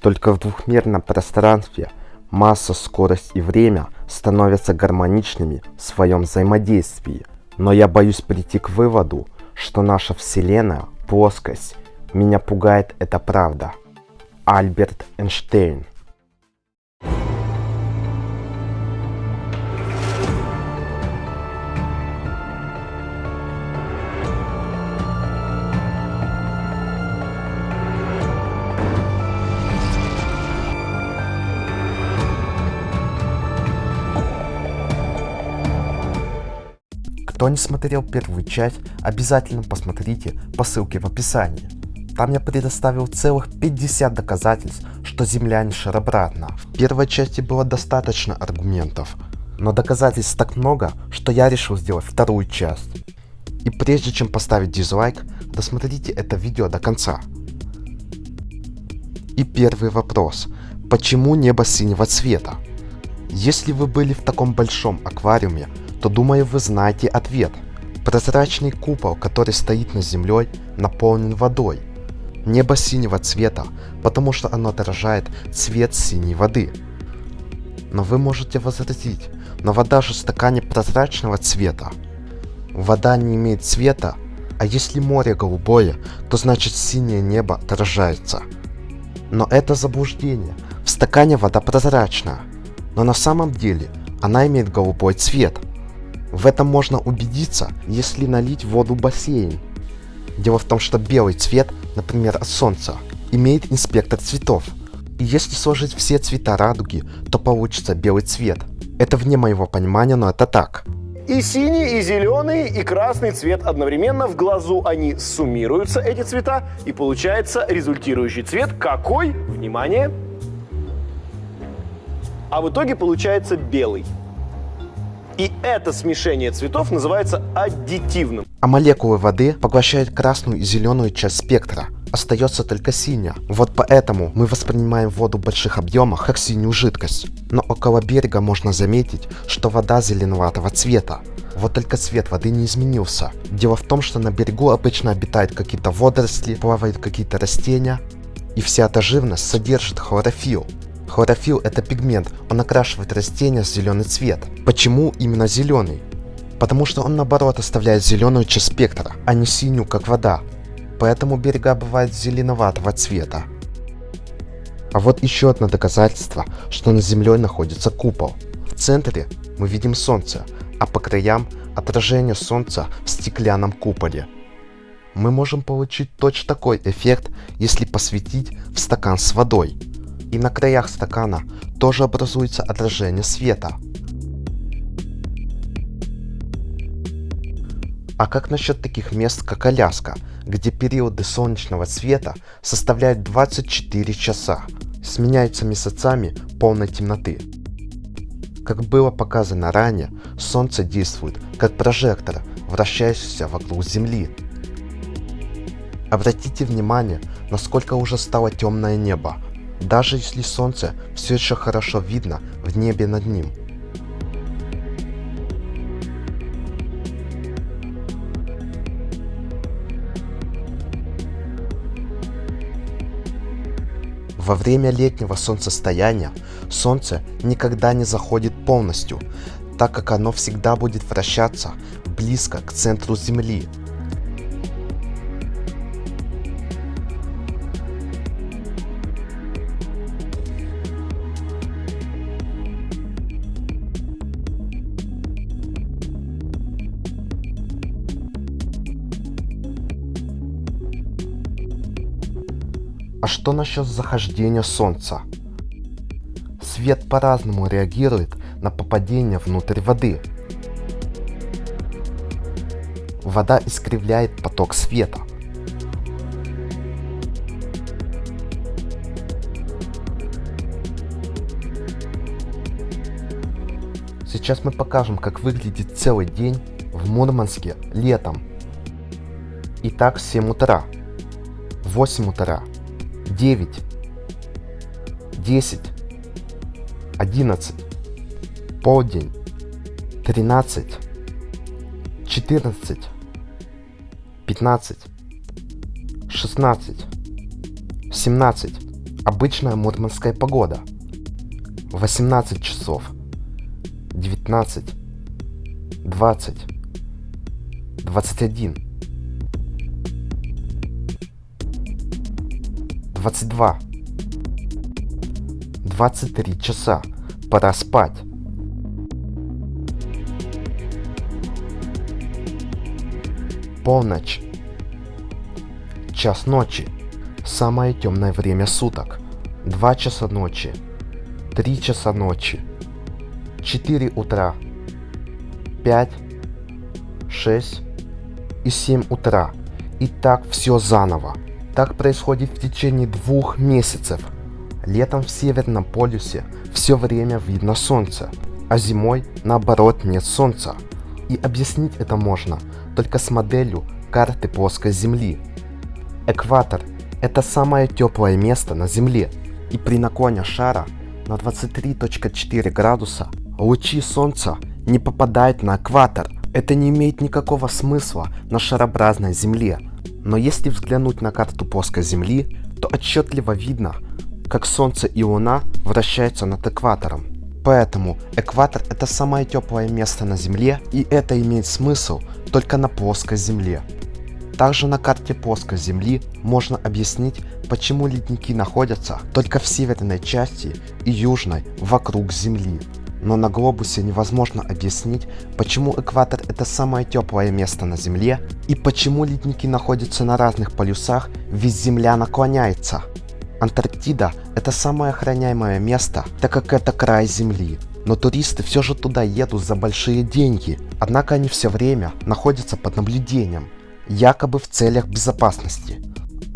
Только в двухмерном пространстве масса, скорость и время становятся гармоничными в своем взаимодействии. Но я боюсь прийти к выводу, что наша Вселенная – плоскость. Меня пугает эта правда. Альберт Эйнштейн Кто не смотрел первую часть, обязательно посмотрите по ссылке в описании. Там я предоставил целых 50 доказательств, что Земля не шарообратна. В первой части было достаточно аргументов, но доказательств так много, что я решил сделать вторую часть. И прежде чем поставить дизлайк, досмотрите это видео до конца. И первый вопрос. Почему небо синего цвета? Если вы были в таком большом аквариуме, то думаю вы знаете ответ. Прозрачный купол, который стоит над землей, наполнен водой. Небо синего цвета, потому что оно отражает цвет синей воды. Но вы можете возразить, но вода же в стакане прозрачного цвета. Вода не имеет цвета, а если море голубое, то значит синее небо отражается. Но это заблуждение. В стакане вода прозрачная, но на самом деле она имеет голубой цвет. В этом можно убедиться, если налить воду в бассейн. Дело в том, что белый цвет, например от солнца, имеет инспектор цветов. И если сложить все цвета радуги, то получится белый цвет. Это вне моего понимания, но это так. И синий, и зеленый, и красный цвет одновременно. В глазу они суммируются, эти цвета, и получается результирующий цвет какой? Внимание! А в итоге получается белый. И это смешение цветов называется аддитивным. А молекулы воды поглощают красную и зеленую часть спектра. Остается только синяя. Вот поэтому мы воспринимаем воду в больших объемах как синюю жидкость. Но около берега можно заметить, что вода зеленоватого цвета. Вот только цвет воды не изменился. Дело в том, что на берегу обычно обитают какие-то водоросли, плавают какие-то растения. И вся эта живность содержит хлорофилл. Хлорофилл это пигмент, он окрашивает растения в зеленый цвет. Почему именно зеленый? Потому что он наоборот оставляет зеленую часть спектра, а не синюю как вода. Поэтому берега бывают зеленоватого цвета. А вот еще одно доказательство, что над землей находится купол. В центре мы видим солнце, а по краям отражение солнца в стеклянном куполе. Мы можем получить точно такой эффект, если посветить в стакан с водой и на краях стакана тоже образуется отражение света. А как насчет таких мест, как Аляска, где периоды солнечного света составляют 24 часа, сменяются месяцами полной темноты? Как было показано ранее, Солнце действует как прожектор, вращающийся вокруг Земли. Обратите внимание, насколько уже стало темное небо, даже если солнце все еще хорошо видно в небе над ним. Во время летнего солнцестояния солнце никогда не заходит полностью, так как оно всегда будет вращаться близко к центру Земли, А что насчет захождения Солнца? Свет по-разному реагирует на попадение внутрь воды. Вода искривляет поток света. Сейчас мы покажем, как выглядит целый день в Мурманске летом. Итак, 7 утра, 8 утра, 9, 10, 11, полдень, 13, 14, 15, 16, 17, Обычная мурманская погода. 18 часов. 19. 20. 21. 22. 23 часа. Пора спать. Полночь. Час ночи. Самое темное время суток. 2 часа ночи. 3 часа ночи. 4 утра. 5, 6 и 7 утра. И так все заново. Так происходит в течение двух месяцев. Летом в Северном полюсе все время видно солнце, а зимой наоборот нет солнца. И объяснить это можно только с моделью карты плоской Земли. Экватор – это самое теплое место на Земле, и при наклоне шара на 23.4 градуса лучи Солнца не попадают на экватор. Это не имеет никакого смысла на шарообразной Земле. Но если взглянуть на карту плоской Земли, то отчетливо видно, как Солнце и Луна вращаются над экватором. Поэтому экватор это самое теплое место на Земле, и это имеет смысл только на плоской Земле. Также на карте плоской Земли можно объяснить, почему ледники находятся только в северной части и южной вокруг Земли. Но на глобусе невозможно объяснить, почему экватор это самое теплое место на Земле и почему ледники находятся на разных полюсах, ведь Земля наклоняется. Антарктида – это самое охраняемое место, так как это край Земли. Но туристы все же туда едут за большие деньги, однако они все время находятся под наблюдением, якобы в целях безопасности.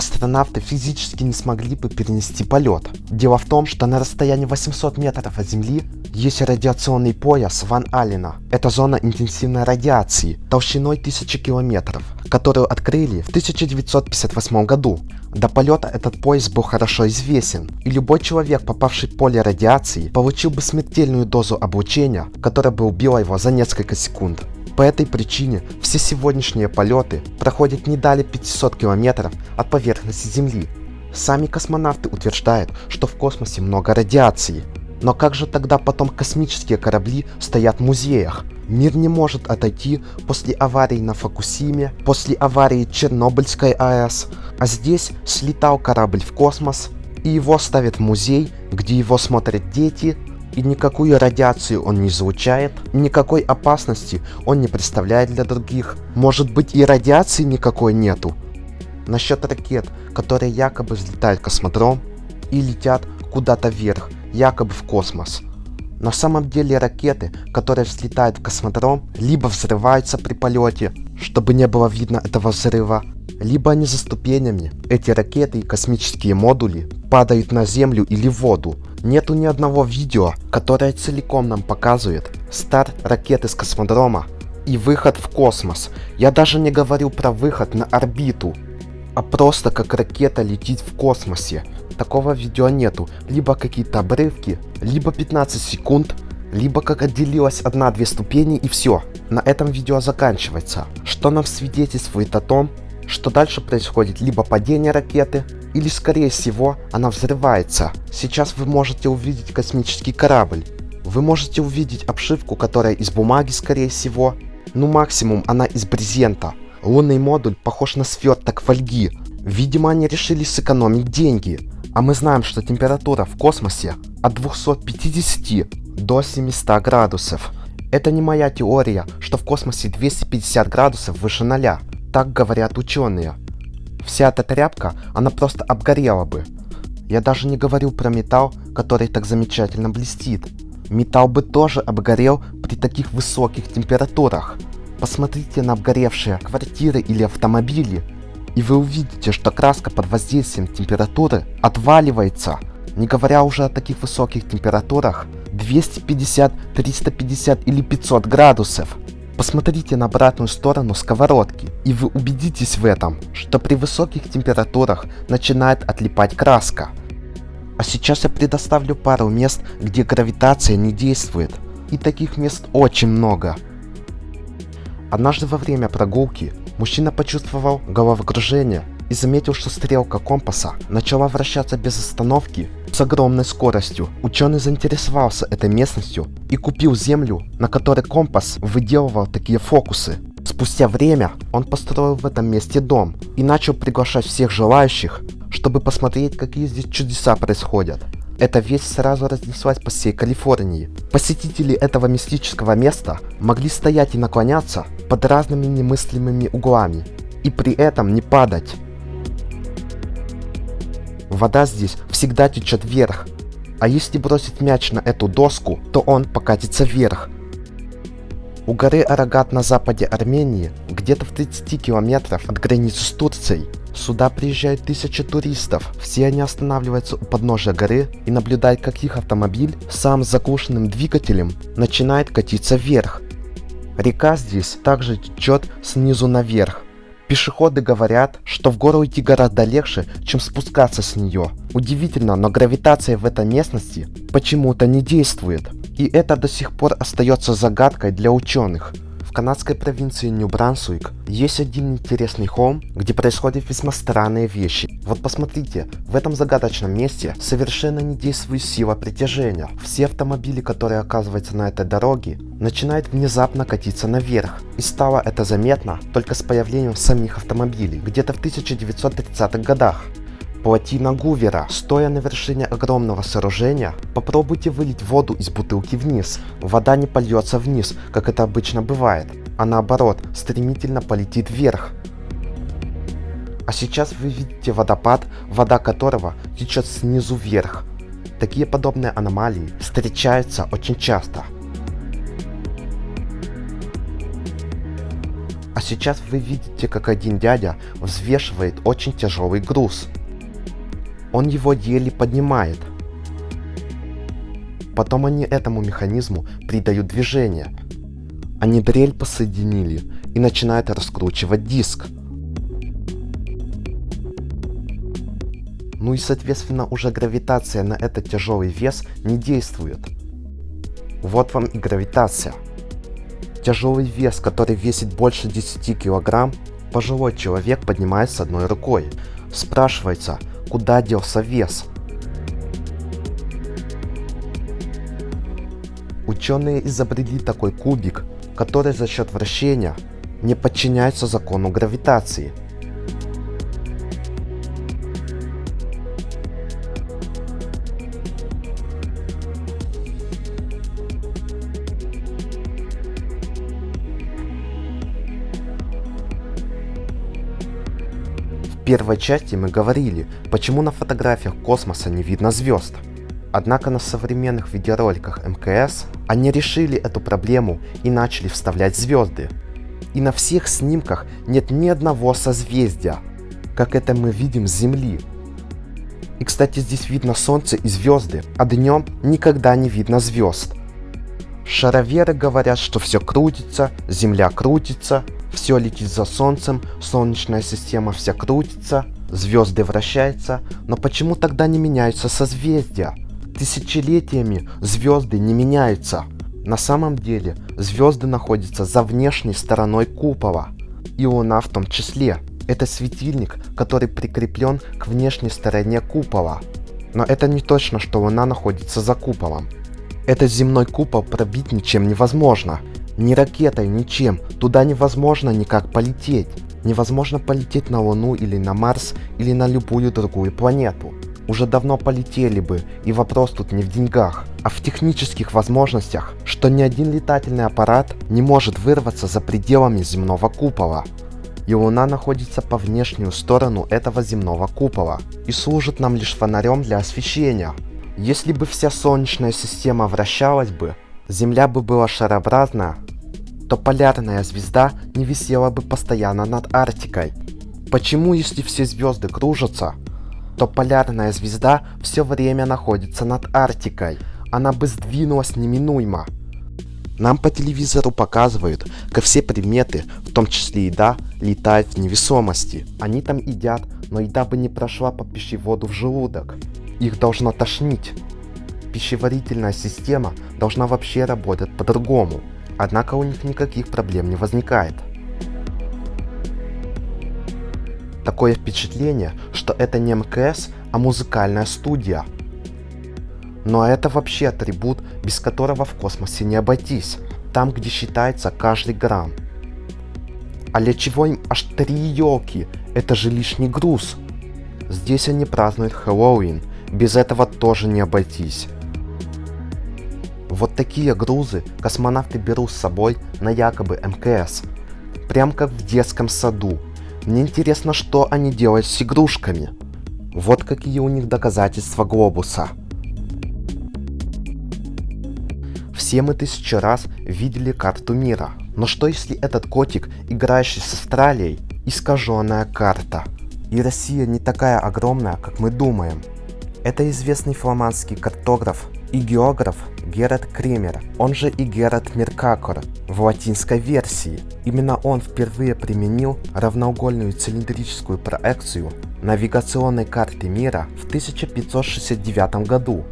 Астронавты физически не смогли бы перенести полет. Дело в том, что на расстоянии 800 метров от Земли есть радиационный пояс Ван Аллена. Это зона интенсивной радиации толщиной 1000 километров, которую открыли в 1958 году. До полета этот пояс был хорошо известен, и любой человек, попавший в поле радиации, получил бы смертельную дозу облучения, которая бы убила его за несколько секунд. По этой причине все сегодняшние полеты проходят не далее 500 километров от поверхности Земли. Сами космонавты утверждают, что в космосе много радиации. Но как же тогда потом космические корабли стоят в музеях? Мир не может отойти после аварии на Фокусиме, после аварии Чернобыльской АЭС, а здесь слетал корабль в космос, и его ставят в музей, где его смотрят дети, и никакую радиацию он не излучает, никакой опасности он не представляет для других. Может быть и радиации никакой нету. Насчет ракет, которые якобы взлетают космодром и летят куда-то вверх, якобы в космос. На самом деле ракеты, которые взлетают в космодром, либо взрываются при полете, чтобы не было видно этого взрыва, либо они за ступенями. Эти ракеты и космические модули падают на землю или в воду. Нету ни одного видео, которое целиком нам показывает старт ракеты с космодрома и выход в космос. Я даже не говорю про выход на орбиту, а просто как ракета летит в космосе. Такого видео нету. Либо какие-то обрывки, либо 15 секунд, либо как отделилась одна-две ступени и все. На этом видео заканчивается. Что нам свидетельствует о том, что дальше происходит либо падение ракеты, или скорее всего она взрывается. Сейчас вы можете увидеть космический корабль. Вы можете увидеть обшивку, которая из бумаги скорее всего. Ну максимум она из брезента. Лунный модуль похож на сверток фольги. Видимо они решили сэкономить деньги. А мы знаем, что температура в космосе от 250 до 700 градусов. Это не моя теория, что в космосе 250 градусов выше ноля. Так говорят ученые. Вся эта тряпка, она просто обгорела бы. Я даже не говорю про металл, который так замечательно блестит. Металл бы тоже обгорел при таких высоких температурах. Посмотрите на обгоревшие квартиры или автомобили, и вы увидите, что краска под воздействием температуры отваливается. Не говоря уже о таких высоких температурах, 250, 350 или 500 градусов. Посмотрите на обратную сторону сковородки, и вы убедитесь в этом, что при высоких температурах начинает отлипать краска. А сейчас я предоставлю пару мест, где гравитация не действует. И таких мест очень много. Однажды во время прогулки мужчина почувствовал головокружение и заметил, что стрелка компаса начала вращаться без остановки с огромной скоростью. Ученый заинтересовался этой местностью и купил землю, на которой компас выделывал такие фокусы. Спустя время он построил в этом месте дом и начал приглашать всех желающих, чтобы посмотреть, какие здесь чудеса происходят. Эта весть сразу разнеслась по всей Калифорнии. Посетители этого мистического места могли стоять и наклоняться под разными немыслимыми углами и при этом не падать. Вода здесь всегда течет вверх, а если бросить мяч на эту доску, то он покатится вверх. У горы Арагат на западе Армении, где-то в 30 километров от границы с Турцией, Сюда приезжают тысячи туристов. Все они останавливаются у подножия горы и наблюдают, как их автомобиль, сам с заглушенным двигателем, начинает катиться вверх. Река здесь также течет снизу наверх. Пешеходы говорят, что в гору идти гораздо легче, чем спускаться с нее. Удивительно, но гравитация в этой местности почему-то не действует. И это до сих пор остается загадкой для ученых. В канадской провинции Нью-Брансуик есть один интересный холм, где происходят весьма странные вещи. Вот посмотрите, в этом загадочном месте совершенно не действует сила притяжения. Все автомобили, которые оказываются на этой дороге, начинают внезапно катиться наверх. И стало это заметно только с появлением самих автомобилей, где-то в 1930-х годах. Плотина Гувера. Стоя на вершине огромного сооружения, попробуйте вылить воду из бутылки вниз. Вода не польется вниз, как это обычно бывает, а наоборот, стремительно полетит вверх. А сейчас вы видите водопад, вода которого течет снизу вверх. Такие подобные аномалии встречаются очень часто. А сейчас вы видите, как один дядя взвешивает очень тяжелый груз. Он его еле поднимает. Потом они этому механизму придают движение. Они дрель посоединили и начинают раскручивать диск. Ну и соответственно уже гравитация на этот тяжелый вес не действует. Вот вам и гравитация. Тяжелый вес, который весит больше 10 килограмм, пожилой человек поднимает с одной рукой. Спрашивается, куда делся вес. Ученые изобрели такой кубик, который за счет вращения не подчиняется закону гравитации – первой части мы говорили, почему на фотографиях космоса не видно звезд. Однако на современных видеороликах МКС они решили эту проблему и начали вставлять звезды. И на всех снимках нет ни одного созвездия, как это мы видим с Земли. И кстати здесь видно Солнце и звезды, а днем никогда не видно звезд. Шароверы говорят, что все крутится, Земля крутится, все летит за Солнцем, Солнечная система вся крутится, звезды вращаются, но почему тогда не меняются созвездия? Тысячелетиями звезды не меняются. На самом деле звезды находятся за внешней стороной купола, и Луна в том числе. Это светильник, который прикреплен к внешней стороне купола. Но это не точно, что Луна находится за куполом. Этот земной купол пробить ничем невозможно, ни ракетой, ничем. Туда невозможно никак полететь. Невозможно полететь на Луну или на Марс или на любую другую планету. Уже давно полетели бы, и вопрос тут не в деньгах, а в технических возможностях, что ни один летательный аппарат не может вырваться за пределами земного купола. И Луна находится по внешнюю сторону этого земного купола и служит нам лишь фонарем для освещения. Если бы вся Солнечная система вращалась бы, Земля бы была шарообразна, то полярная звезда не висела бы постоянно над Арктикой. Почему, если все звезды кружатся, то полярная звезда все время находится над Арктикой? Она бы сдвинулась неминуемо. Нам по телевизору показывают, как все предметы, в том числе еда, летают в невесомости. Они там едят, но еда бы не прошла по пищеводу в желудок. Их должно тошнить. Пищеварительная система должна вообще работать по-другому однако у них никаких проблем не возникает. Такое впечатление, что это не МКС, а музыкальная студия. Но это вообще атрибут, без которого в космосе не обойтись, там где считается каждый грамм. А для чего им аж три елки? Это же лишний груз. Здесь они празднуют Хэллоуин, без этого тоже не обойтись. Вот такие грузы космонавты берут с собой на якобы МКС. Прям как в детском саду. Мне интересно, что они делают с игрушками. Вот какие у них доказательства глобуса. Все мы тысячи раз видели карту мира. Но что если этот котик, играющий с Австралией, искаженная карта? И Россия не такая огромная, как мы думаем. Это известный фламандский картограф и географ Герат Кремер, он же и Герат Меркакор в латинской версии. Именно он впервые применил равноугольную цилиндрическую проекцию навигационной карты мира в 1569 году.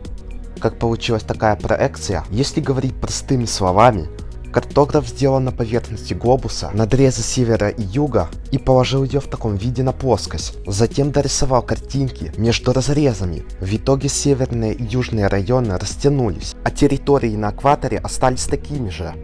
Как получилась такая проекция, если говорить простыми словами, Картограф сделал на поверхности глобуса надрезы севера и юга и положил ее в таком виде на плоскость. Затем дорисовал картинки между разрезами. В итоге северные и южные районы растянулись, а территории на экваторе остались такими же.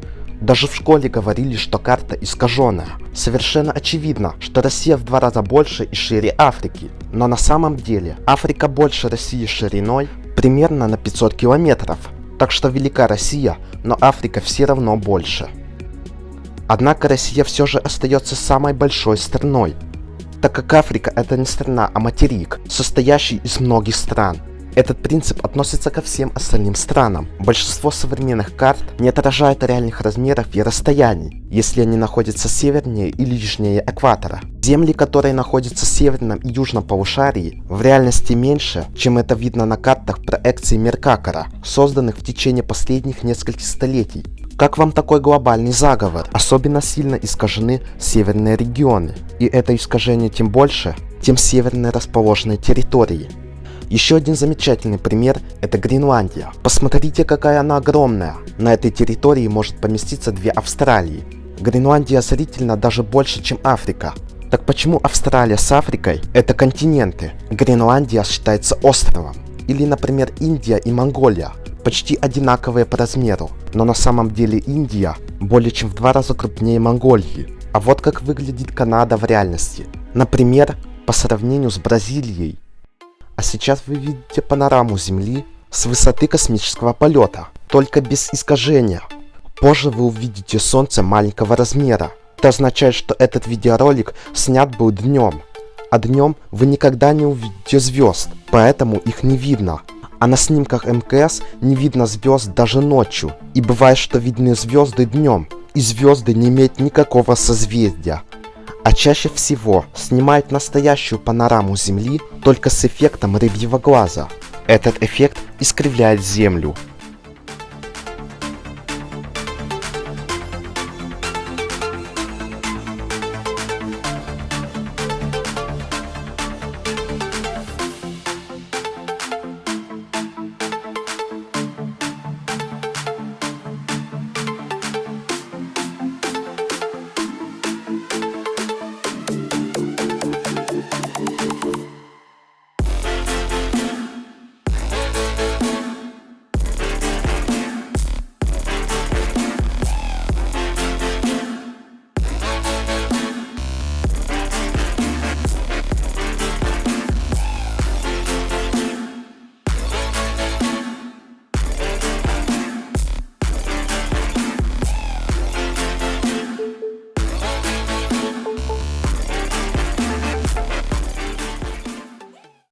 Даже в школе говорили, что карта искаженная. Совершенно очевидно, что Россия в два раза больше и шире Африки. Но на самом деле Африка больше России шириной примерно на 500 километров. Так что велика Россия, но Африка все равно больше. Однако Россия все же остается самой большой страной, так как Африка это не страна, а материк, состоящий из многих стран. Этот принцип относится ко всем остальным странам. Большинство современных карт не отражают реальных размеров и расстояний, если они находятся севернее или южнее экватора. Земли, которые находятся в северном и южном полушарии, в реальности меньше, чем это видно на картах проекции Меркакора, созданных в течение последних нескольких столетий. Как вам такой глобальный заговор? Особенно сильно искажены северные регионы. И это искажение тем больше, тем севернее расположенные территории. Еще один замечательный пример – это Гренландия. Посмотрите, какая она огромная. На этой территории может поместиться две Австралии. Гренландия зрительно даже больше, чем Африка. Так почему Австралия с Африкой – это континенты? Гренландия считается островом. Или, например, Индия и Монголия – почти одинаковые по размеру. Но на самом деле Индия более чем в два раза крупнее Монголии. А вот как выглядит Канада в реальности. Например, по сравнению с Бразилией а сейчас вы видите панораму Земли с высоты космического полета, только без искажения. Позже вы увидите Солнце маленького размера. Это означает, что этот видеоролик снят был днем. А днем вы никогда не увидите звезд, поэтому их не видно. А на снимках МКС не видно звезд даже ночью. И бывает, что видны звезды днем, и звезды не имеют никакого созвездия а чаще всего снимают настоящую панораму Земли только с эффектом рыбьего глаза. Этот эффект искривляет Землю,